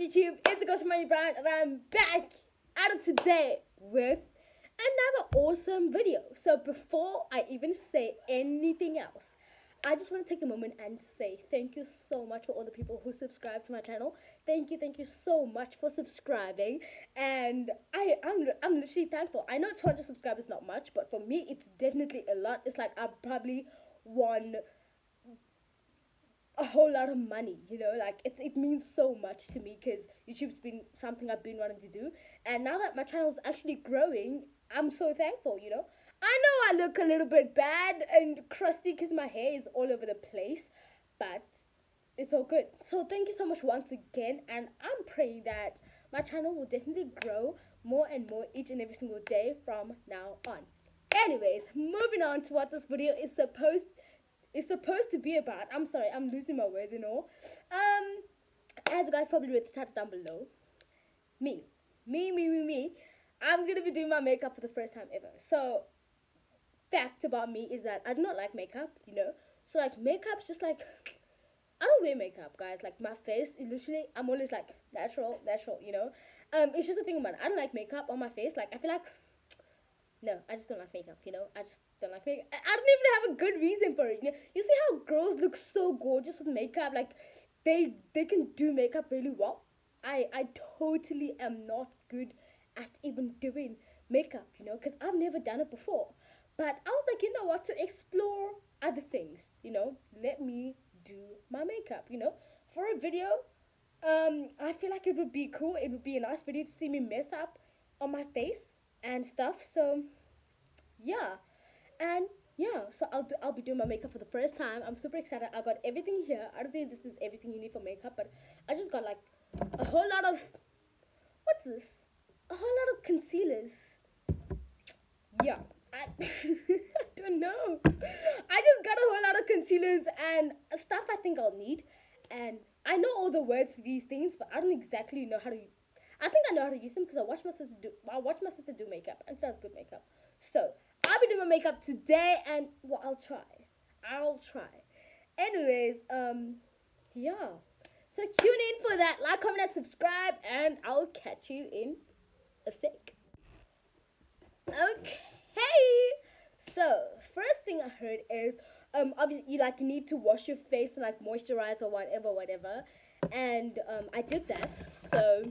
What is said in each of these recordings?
YouTube? It's Ghost Money Brown, and I'm back at it today with another awesome video. So before I even say anything else, I just want to take a moment and say thank you so much for all the people who subscribe to my channel. Thank you, thank you so much for subscribing. And I, I'm, I'm literally thankful. I know 200 subscribers not much, but for me, it's definitely a lot. It's like I've probably won a whole lot of money you know like it, it means so much to me because youtube's been something i've been wanting to do. And now that my channel's actually growing i'm so thankful you know. I know i look a little bit bad and crusty because my hair is all over the place but it's all good. So thank you so much once again and i'm praying that my channel will definitely grow more and more each and every single day from now on. Anyways moving on to what this video is supposed is supposed to be about. I'm sorry, I'm losing my words, you know. Um, as you guys probably read the title down below, me, me, me, me, me, I'm gonna be doing my makeup for the first time ever. So, fact about me is that I do not like makeup, you know. So like makeup's just like I don't wear makeup, guys. Like my face is literally I'm always like natural, natural, you know. Um, it's just a thing about it. I don't like makeup on my face. Like I feel like no, I just don't like makeup, you know. I just don't like makeup. I, don't even have a good reason for it. You, know? you see how girls look so gorgeous with makeup, like they they can do makeup really well. I I totally am not good at even doing makeup, you know, because I've never done it before. But I was like, you know what, to explore other things, you know, let me do my makeup, you know, for a video. Um, I feel like it would be cool. It would be a nice video to see me mess up on my face and stuff. So yeah, and yeah, so I'll do, I'll be doing my makeup for the first time. I'm super excited. I got everything here. I don't think this is everything you need for makeup, but I just got like a whole lot of what's this? A whole lot of concealers. Yeah, I, I don't know. I just got a whole lot of concealers and stuff I think I'll need. And I know all the words to these things, but I don't exactly know how to I think I know how to use them because I watch my sister do. I watch my sister do makeup, and she does good makeup. So I'll be doing my makeup today, and well, I'll try. I'll try. Anyways, um, yeah. So tune in for that. Like, comment, and subscribe, and I'll catch you in a sec. Okay. So first thing I heard is um obviously you like need to wash your face and like moisturize or whatever, whatever. And um I did that. So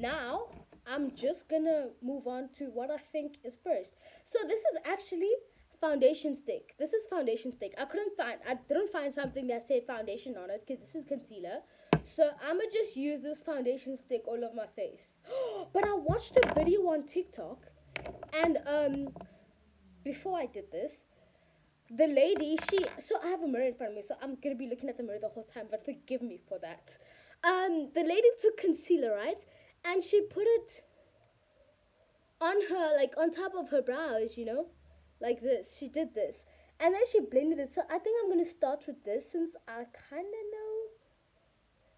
now I'm just gonna move on to what I think is first. So this is actually foundation stick. This is foundation stick. I couldn't find, I didn't find something that said foundation on it because this is concealer. So I'm gonna just use this foundation stick all over my face. but I watched a video on TikTok and um before I did this, the lady, she, so I have a mirror in front of me, so I'm gonna be looking at the mirror the whole time, but forgive me for that. Um, the lady took concealer, right? And she put it on her like on top of her brows you know? Like this. She did this. And then she blended it. So i think i'm to start with this since i kind of know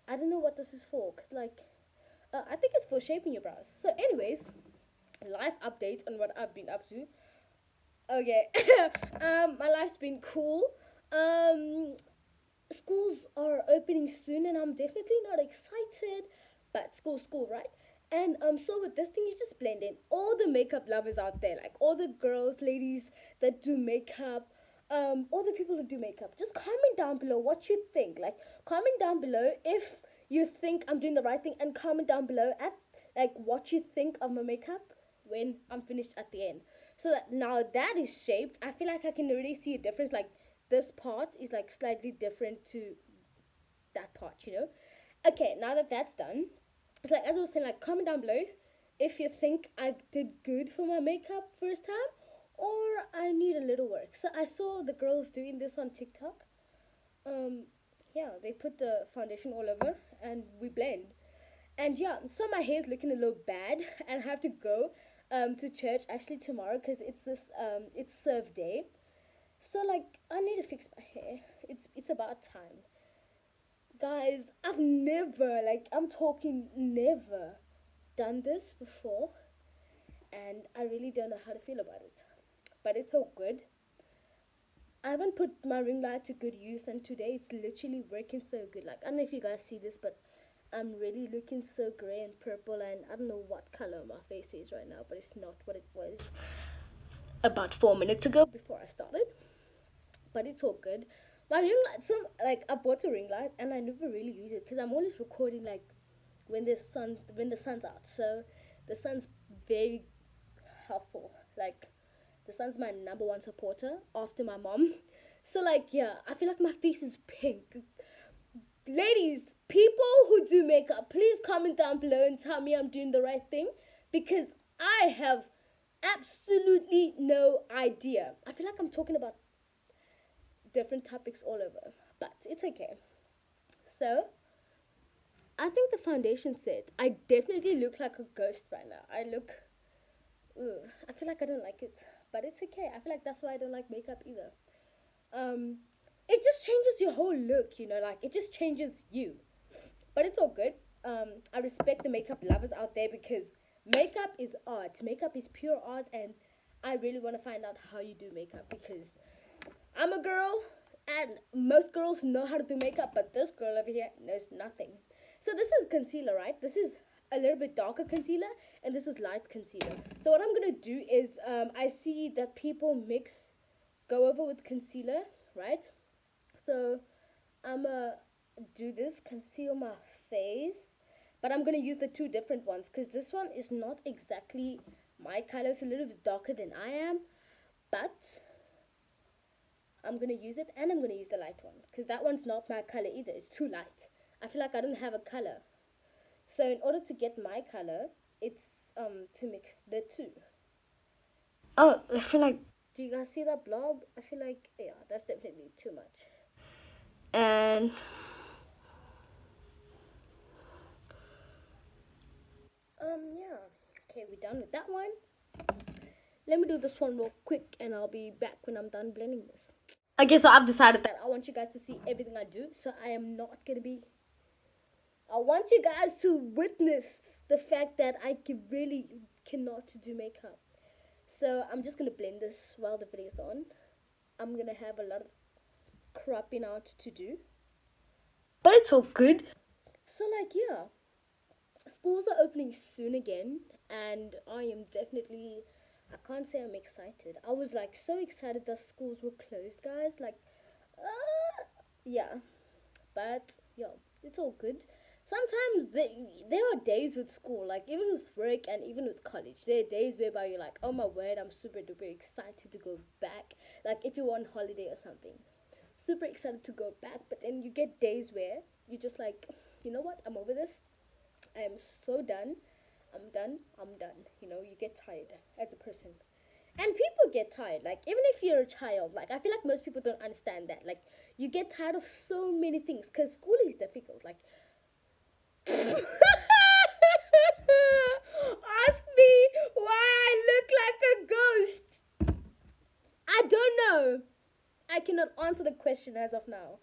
i don't know what this is for cause like uh, i think it's for shaping your brows. So anyways life update on what i've been up to. Okay. Um my life's been cool. Um schools are opening soon and i'm definitely not excited but school, school, right? And um, so with this thing, you just blend in all the makeup lovers out there, like all the girls, ladies that do makeup, um, all the people who do makeup. Just comment down below what you think. Like comment down below if you think I'm doing the right thing, and comment down below at like what you think of my makeup when I'm finished at the end. So that now that is shaped, I feel like I can already see a difference. Like this part is like slightly different to that part, you know. Okay, now that that's done, it's like as I was saying, like comment down below if you think I did good for my makeup first time or I need a little work. So I saw the girls doing this on TikTok. Um, yeah, they put the foundation all over and we blend. And yeah, so my hair is looking a little bad and I have to go um, to church actually tomorrow because it's this um, it's serve day. So like I need to fix my hair. It's it's about time guys i've never like i'm talking never done this before and i really don't know how to feel about it but it's all good i haven't put my ring light to good use and today it's literally working so good like i don't know if you guys see this but I'm really looking so grey and purple and I don't know what color my face is right now, but it's not what it was about four minutes ago before I started. But it's all good. My ring light, some like I bought a ring light and I never really use it because I'm always recording like when the sun when the sun's out. So the sun's very helpful. Like the sun's my number one supporter after my mom. So like yeah, I feel like my face is pink. Ladies, people who do makeup, please comment down below and tell me I'm doing the right thing because I have absolutely no idea. I feel like I'm talking about different topics all over, but it's okay. So, I think the foundation set, I definitely look like a ghost right now. I look, ugh, I feel like I don't like it, but it's okay. I feel like that's why I don't like makeup either. Um, it just changes your whole look, you know, like it just changes you. But it's all good. Um, I respect the makeup lovers out there because makeup is art. Makeup is pure art, and I really want to find out how you do makeup because I'm a girl, and most girls know how to do makeup, but this girl over here knows nothing. So this is concealer, right? This is a little bit darker concealer, and this is light concealer. So what I'm gonna do is, um, I see that people mix, go over with concealer, right? So I'm gonna do this, conceal my face, but I'm gonna use the two different ones because this one is not exactly my color. It's a little bit darker than I am, but I'm gonna use it and I'm gonna use the light one because that one's not my color either. It's too light. I feel like I don't have a color. So in order to get my color, it's um to mix the two. Oh, I feel like. Do you guys see that blob? I feel like yeah, that's definitely too much. And um yeah, okay, we're done with that one. Let me do this one real quick, and I'll be back when I'm done blending this. Okay, so I've decided that I want you guys to see everything I do, so I am not gonna be. I want you guys to witness the fact that I can really cannot do makeup. So I'm just gonna blend this while the video's on. I'm gonna have a lot of cropping out to do, but it's all good. So like yeah, schools are opening soon again, and I am definitely I can't say I'm excited. I was like so excited that schools were closed, guys. Like, uh, yeah, but yeah, it's all good. Sometimes they, there are days with school, like even with work and even with college, there are days whereby you're like, oh my word, I'm super duper excited to go back. Like if you're on holiday or something, super excited to go back. But then you get days where you're just like, you know what, I'm over this. I am so done. I'm done, I'm done. You know, you get tired as a person. And people get tired. Like, even if you're a child, like, I feel like most people don't understand that. Like, you get tired of so many things because school is difficult. Like, ask me why I look like a ghost. I don't know. I cannot answer the question as of now.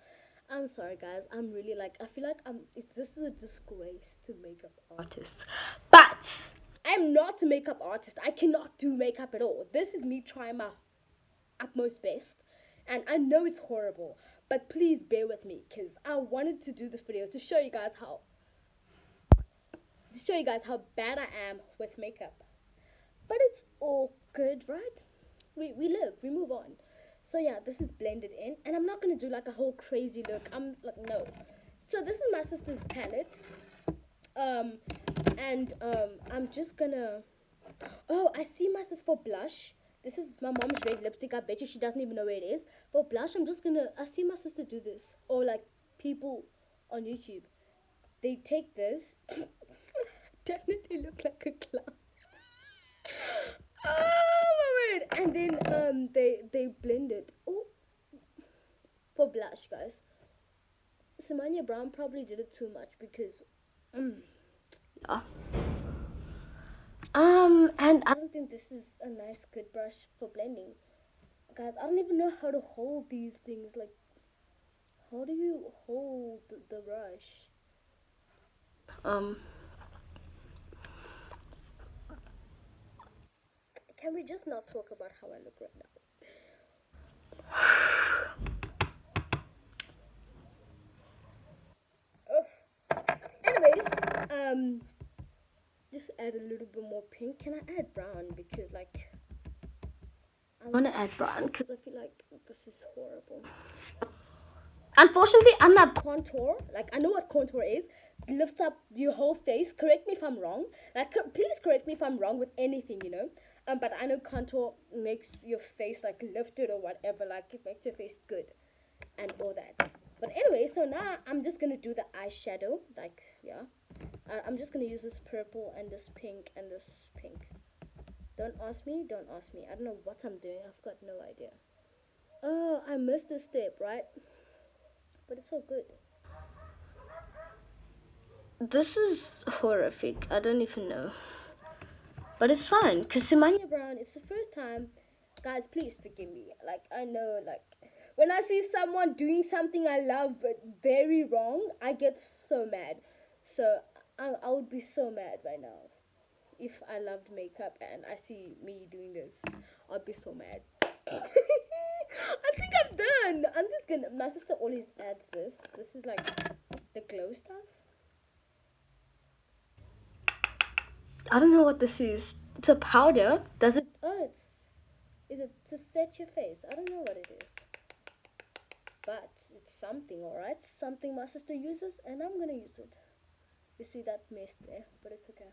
I'm sorry, guys. I'm really like I feel like I'm. It, this is a disgrace to makeup artists, I'm not a makeup artist. I cannot do makeup at all. This is me trying my utmost best, and I know it's horrible. But please bear with me, cause I wanted to do this video to show you guys how to show you guys how bad I am with makeup. But it's all good, right? We we live. We move on. So yeah, this is blended in. And I'm not going to do like a whole crazy look. I'm like, no. So this is my sister's palette. Um, and um, I'm just to... Oh, I see my sister for blush. This is my mom's red lipstick. I bet you she doesn't even know where it is. For blush, I'm just to... I see my sister do this. Or like people on YouTube. They take this. definitely look like a clown. oh my word. And then um, they, they blend it. Oh, for blush, guys. Simania Brown probably did it too much because, um, yeah. Um, and I don't think this is a nice, good brush for blending. Guys, I don't even know how to hold these things. Like, how do you hold the brush? Um. Can we just not talk about how I look right now? Anyways, um, just add a little bit more pink. Can I add brown? Because like, I want to add brown because I feel like this is horrible. Unfortunately, I'm not contour. Like, I know what contour is. It lifts up your whole face. Correct me if I'm wrong. Like, please correct me if I'm wrong with anything, you know. Um, but I know contour makes your face like lifted or whatever. Like, it makes your face good and all that. But anyway, so now I'm just gonna do the eyeshadow. Like, yeah. I'm just gonna use this purple and this pink and this pink. Don't ask me. Don't ask me. I don't know what I'm doing. I've got no idea. Oh, I missed a step, right? But it's all good. This is horrific. I don't even know. But it's fine. Because Simania Brown, it's the first time. Guys, please forgive me. Like, I know, like, when I see someone doing something I love but very wrong, I get so mad. So, I, I would be so mad right now. If I loved makeup and I see me doing this, I'd be so mad. I think I'm done. I'm just gonna. My sister always adds this. This is like the glow stuff. I don't know what this is. It's a powder. Does it? Oh, it's. Is it to set your face? I don't know what it is. But it's something, alright? Something my sister uses, and I'm gonna use it. You see that mist there, but it's okay.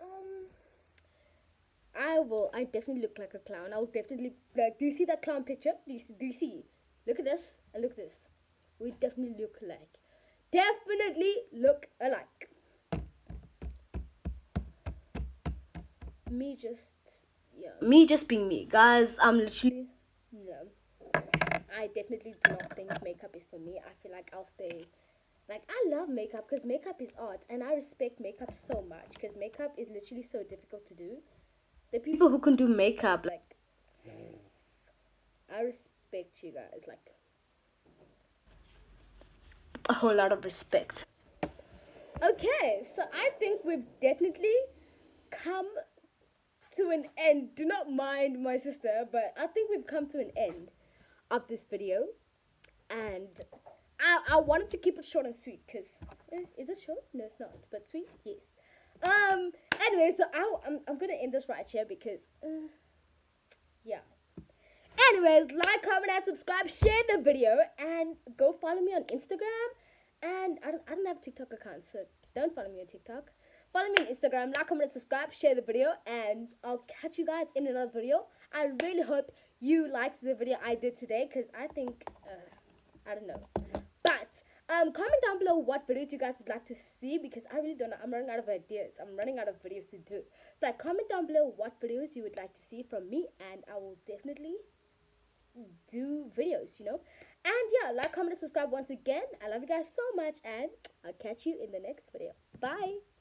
Um. I will. I definitely look like a clown. I'll definitely like. Do you see that clown picture? Do you see? Do you see? Look at this and look at this. We definitely look alike. Definitely look alike. Me just yeah. Me just being me, guys. I'm literally no. I definitely do not think makeup is for me. I feel like I'll stay. Like I love makeup because makeup is art, and I respect makeup so much because makeup is literally so difficult to do the people who can do makeup, like, I respect you guys, like, a whole lot of respect. Okay, so I think we've definitely come to an end. Do not mind my sister, but I think we've come to an end of this video. And I, I wanted to keep it short and sweet because, eh, is it short? No, it's not. But sweet? Yes. Um, anyway, so I, I'm, I'm gonna end this right here because, uh, yeah. Anyways, like, comment, and subscribe, share the video, and go follow me on Instagram. And I don't, I don't have a TikTok account, so don't follow me on TikTok. Follow me on Instagram, like, comment, and subscribe, share the video, and I'll catch you guys in another video. I really hope you liked the video I did today, because I think, uh, I don't know. But um, comment down below what videos you guys would like to see because I really don't know. I'm running out of ideas. I'm running out of videos to do. So like, comment down below what videos you would like to see from me and I will definitely do videos, you know. And yeah, like, comment, and subscribe once again. I love you guys so much and I'll catch you in the next video. Bye.